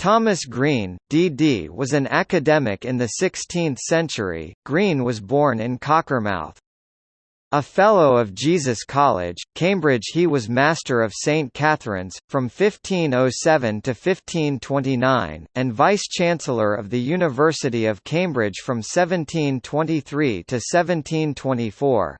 Thomas Green, D.D. was an academic in the 16th century. Green was born in Cockermouth. A Fellow of Jesus College, Cambridge he was Master of St. Catharine's, from 1507 to 1529, and Vice-Chancellor of the University of Cambridge from 1723 to 1724.